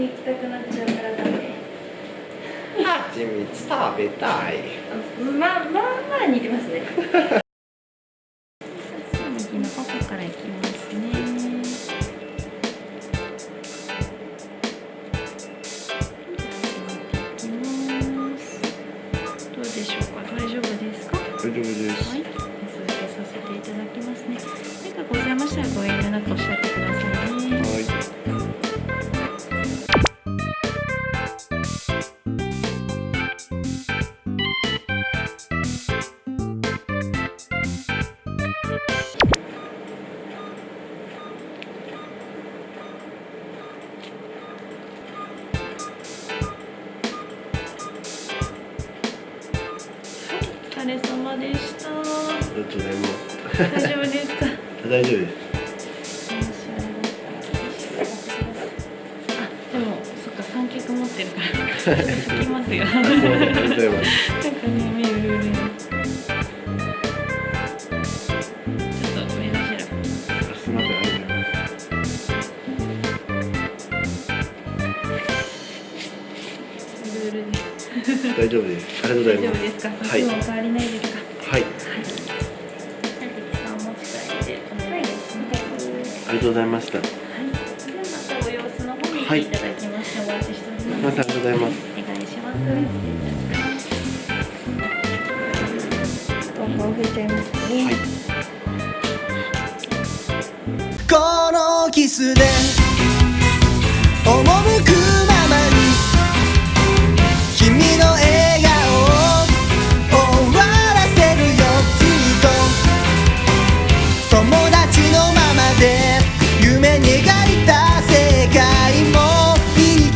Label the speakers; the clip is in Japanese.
Speaker 1: に行きたくなっちゃうからダメ
Speaker 2: 蜂蜜食べたい
Speaker 1: まあまあまあ似てますね右の方から行きますね行きますどうでしょうか大丈夫ですか
Speaker 2: 大丈夫です
Speaker 1: はい、続けさせていただきますね。何かございましたらご遠慮なくおっしゃってくださいね。疲れ様でした。
Speaker 2: ありがとうございます
Speaker 1: 大丈夫ですか？
Speaker 2: 大丈夫です
Speaker 1: あ、でも、そっか、三脚持ってるから。聞きますよ。
Speaker 2: ん
Speaker 1: ね、です。
Speaker 2: 大丈夫です。ありがとうござい
Speaker 1: 大丈夫
Speaker 2: ます
Speaker 1: ですか？
Speaker 2: はい。
Speaker 1: 変わりないですか。
Speaker 2: はい。
Speaker 1: あ、り
Speaker 2: がとうござい。ました
Speaker 1: はい。またお様子の方に行ってい。ただきまして、お待ちしております。
Speaker 2: ませんありがとうござい。ます
Speaker 1: お願い。します。豆腐を増えちゃい。ますね。
Speaker 2: はい。
Speaker 3: このキスで